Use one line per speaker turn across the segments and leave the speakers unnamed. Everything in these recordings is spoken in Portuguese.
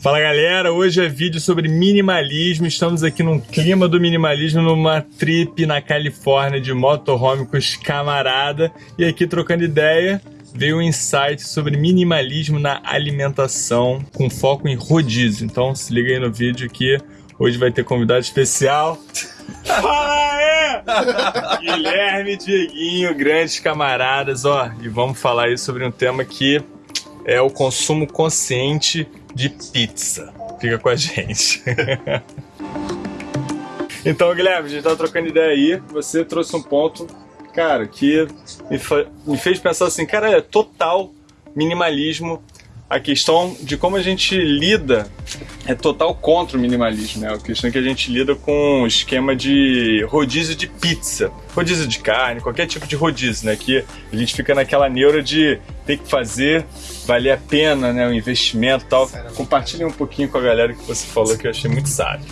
Fala galera, hoje é vídeo sobre minimalismo. Estamos aqui num clima do minimalismo, numa trip na Califórnia de motorhome com os camarada. E aqui trocando ideia, veio um insight sobre minimalismo na alimentação, com foco em rodízio. Então se liga aí no vídeo que hoje vai ter convidado especial. Fala é! Guilherme, Dieguinho, grandes camaradas, ó. E vamos falar aí sobre um tema que é o consumo consciente de pizza. Fica com a gente. então, Guilherme, a gente tá trocando ideia aí. Você trouxe um ponto, cara, que me, me fez pensar assim, cara, é total minimalismo a questão de como a gente lida é total contra o minimalismo, né? A questão é que a gente lida com o esquema de rodízio de pizza, rodízio de carne, qualquer tipo de rodízio, né? Que a gente fica naquela neura de ter que fazer, valer a pena, né? O investimento e tal. Compartilhe um pouquinho com a galera que você falou que eu achei muito sábio.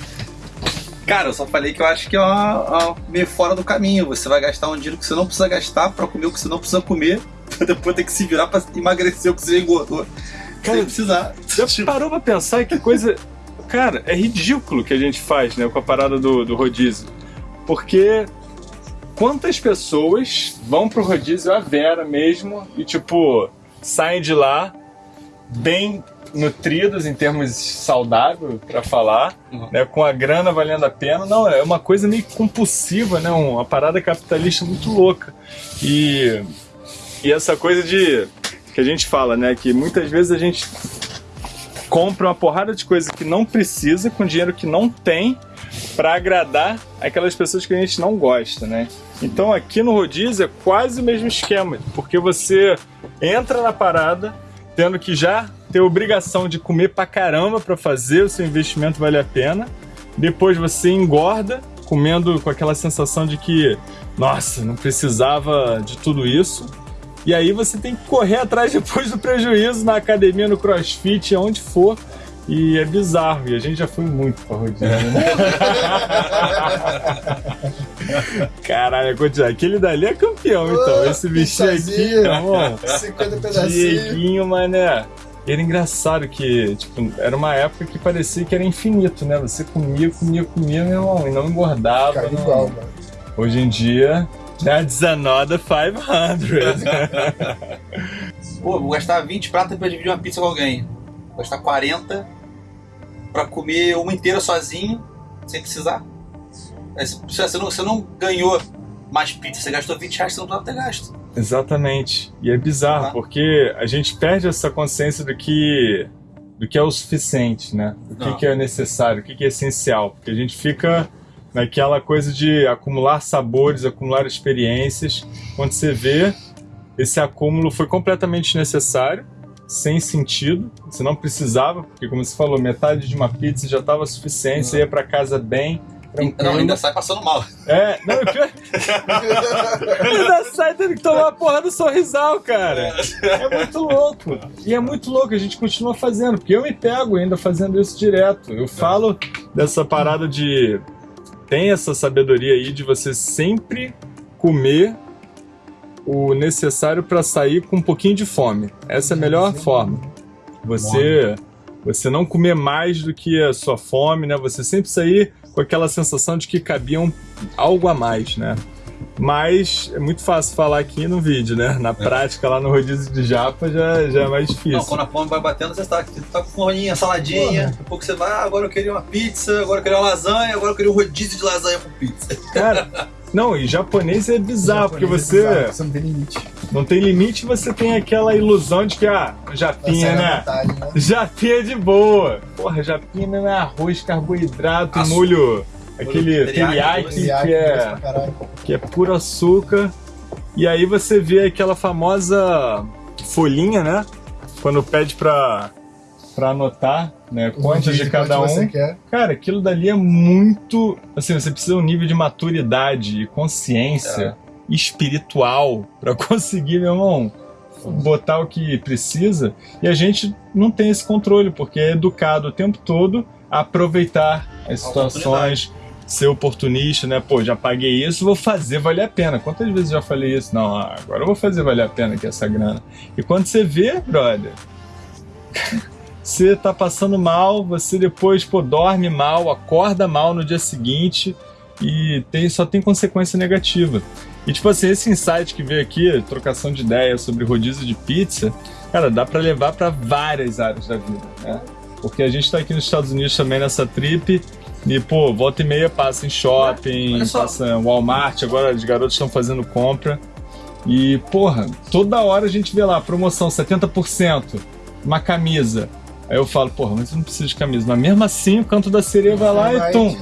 Cara, eu só falei que eu acho que é uma, uma, meio fora do caminho. Você vai gastar um dinheiro que você não precisa gastar para comer o que você não precisa comer, depois ter que se virar para emagrecer o que você engordou.
Cara, precisar. Já parou pra pensar que coisa. Cara, é ridículo que a gente faz, né, com a parada do, do rodízio. Porque quantas pessoas vão pro rodízio, a Vera mesmo, e tipo, saem de lá bem nutridos em termos saudável para falar, uhum. né, com a grana valendo a pena. Não, é uma coisa meio compulsiva, né, uma parada capitalista muito louca. E, e essa coisa de que a gente fala, né? Que muitas vezes a gente compra uma porrada de coisa que não precisa com dinheiro que não tem para agradar aquelas pessoas que a gente não gosta, né? Então aqui no rodízio é quase o mesmo esquema, porque você entra na parada tendo que já ter obrigação de comer pra caramba para fazer o seu investimento valer a pena. Depois você engorda, comendo com aquela sensação de que, nossa, não precisava de tudo isso. E aí você tem que correr atrás depois do prejuízo na academia, no crossfit, aonde for. E é bizarro, e a gente já foi muito pra rodízio, né? Caralho. Aquele dali é campeão, então. Esse bichinho aqui, irmão. 50 pedacinhos. Dieguinho, mané. Era engraçado que, tipo, era uma época que parecia que era infinito, né? Você comia, comia, comia, meu irmão, e não engordava. Não... igual, mano. Hoje em dia, That's another 500.
Pô, vou gastar 20 pratas pra dividir uma pizza com alguém. Vou gastar 40 pra comer uma inteira sozinho, sem precisar. Você não, você não ganhou mais pizza, você gastou 20 reais, você não precisava ter gasto.
Exatamente. E é bizarro, ah. porque a gente perde essa consciência do que, do que é o suficiente, né? O que, que é necessário, o que, que é essencial. Porque a gente fica naquela coisa de acumular sabores, acumular experiências. Quando você vê, esse acúmulo foi completamente necessário, sem sentido, você não precisava, porque como você falou, metade de uma pizza já estava suficiente, você ia para casa bem,
Tranquilo. Não, ainda sai passando mal.
É, não, pior... ainda sai tendo que tomar a porra do sorrisal, cara. É muito louco. E é muito louco, a gente continua fazendo, porque eu me pego ainda fazendo isso direto. Eu falo dessa parada de tem essa sabedoria aí de você sempre comer o necessário para sair com um pouquinho de fome. Essa é a melhor forma. Você você não comer mais do que a sua fome, né? Você sempre sair com aquela sensação de que cabia um, algo a mais, né? Mas é muito fácil falar aqui no vídeo, né? Na é. prática, lá no rodízio de japa, já, já é mais difícil. Não,
quando a fome vai batendo, você está tá com forninha, saladinha, daqui a pouco você vai, ah, agora eu queria uma pizza, agora eu queria uma lasanha, agora eu queria um rodízio de lasanha com pizza.
Cara, não, e japonês é bizarro, porque você... É bizarro, você não tem limite. Não tem limite você tem aquela ilusão de que, ah, japinha, né? Vontade, né? Japinha de boa. Porra, japinha não é arroz, carboidrato, Açúcar. molho aquele teriyaki que é, que é puro açúcar. E aí você vê aquela famosa folhinha, né? Quando pede pra, pra anotar, né? Quantos de cada um. Cara, aquilo dali é muito. Assim, você precisa de um nível de maturidade e consciência é. espiritual para conseguir, meu irmão, botar o que precisa. E a gente não tem esse controle, porque é educado o tempo todo a aproveitar as situações ser oportunista, né? Pô, já paguei isso, vou fazer valer a pena. Quantas vezes já falei isso? Não, agora eu vou fazer valer a pena aqui essa grana. E quando você vê, brother, você tá passando mal, você depois pô, dorme mal, acorda mal no dia seguinte e tem, só tem consequência negativa. E tipo assim, esse insight que veio aqui, trocação de ideias sobre rodízio de pizza, cara, dá para levar para várias áreas da vida, né? Porque a gente tá aqui nos Estados Unidos também nessa trip e, pô, volta e meia passa em shopping, passa em Walmart, agora os garotos estão fazendo compra. E, porra, toda hora a gente vê lá, promoção 70%, uma camisa. Aí eu falo, porra, mas eu não preciso de camisa. Mas mesmo assim, o canto da sereia vai lá vai e tum.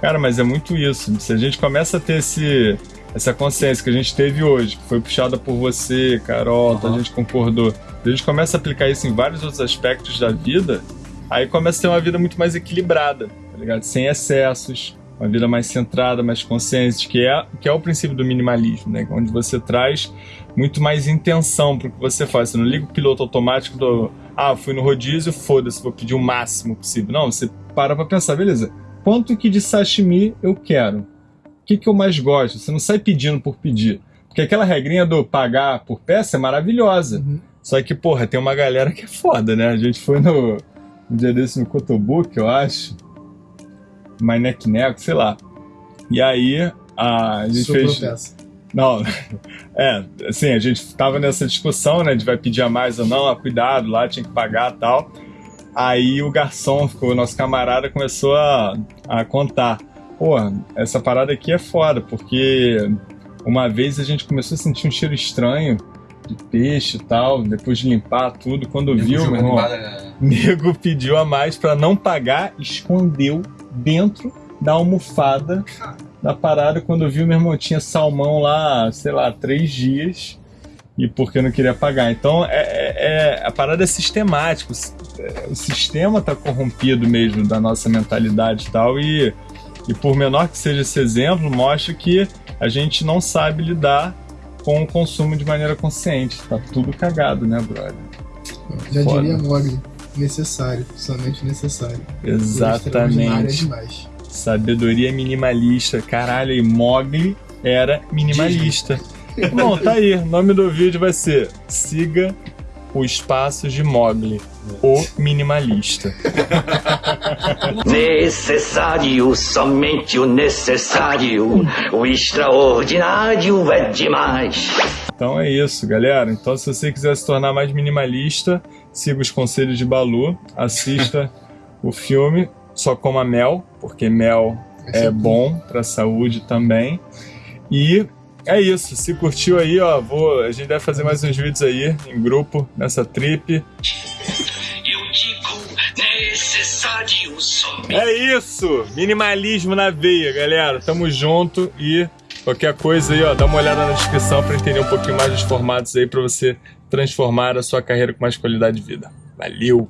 Cara, mas é muito isso. Se a gente começa a ter esse, essa consciência que a gente teve hoje, que foi puxada por você, Carol, uhum. a gente concordou. A gente começa a aplicar isso em vários outros aspectos da vida, aí começa a ter uma vida muito mais equilibrada, ligado? Sem excessos, uma vida mais centrada, mais consciente, que é, que é o princípio do minimalismo, né? Onde você traz muito mais intenção para o que você faz. Você não liga o piloto automático do ah, fui no rodízio, foda-se, vou pedir o máximo possível. Não, você para para pensar, beleza, quanto que de sashimi eu quero? O que, que eu mais gosto? Você não sai pedindo por pedir. Porque aquela regrinha do pagar por peça é maravilhosa. Uhum. Só que, porra, tem uma galera que é foda, né? A gente foi no, um dia desse no Cotobook, eu acho. Mainek Neco, sei lá. E aí a, a gente Sobrou fez. Peça. Não, é, assim, a gente tava nessa discussão, né, de vai pedir a mais ou não, ah, cuidado, lá tinha que pagar tal. Aí o garçom, ficou, o nosso camarada, começou a, a contar. Pô, essa parada aqui é foda, porque uma vez a gente começou a sentir um cheiro estranho de peixe e tal, depois de limpar tudo, quando nego viu, meu irmão, né? nego pediu a mais para não pagar, escondeu dentro da almofada da parada. Quando viu, meu irmão tinha salmão lá, sei lá, três dias e porque não queria pagar. Então, é, é, é a parada é sistemática. O, o sistema tá corrompido mesmo da nossa mentalidade e tal. E, e por menor que seja esse exemplo, mostra que a gente não sabe lidar com o consumo de maneira consciente. Tá tudo cagado, né, brother?
Já Foda. diria Mogli, necessário, somente necessário.
Exatamente. Sabedoria minimalista. Caralho, e Mogli era minimalista. Bom, tá aí. O nome do vídeo vai ser Siga os Passos de Mogli, o Minimalista.
Necessário, somente o necessário. O extraordinário é demais.
Então é isso, galera. Então, se você quiser se tornar mais minimalista, siga os conselhos de Balu, assista o filme Só Coma Mel, porque mel é bom para a saúde também. E é isso. Se curtiu aí, ó, vou, a gente deve fazer mais uns vídeos aí em grupo nessa trip. É isso! Minimalismo na veia, galera. Tamo junto e qualquer coisa aí, ó, dá uma olhada na descrição para entender um pouquinho mais dos formatos aí para você transformar a sua carreira com mais qualidade de vida. Valeu!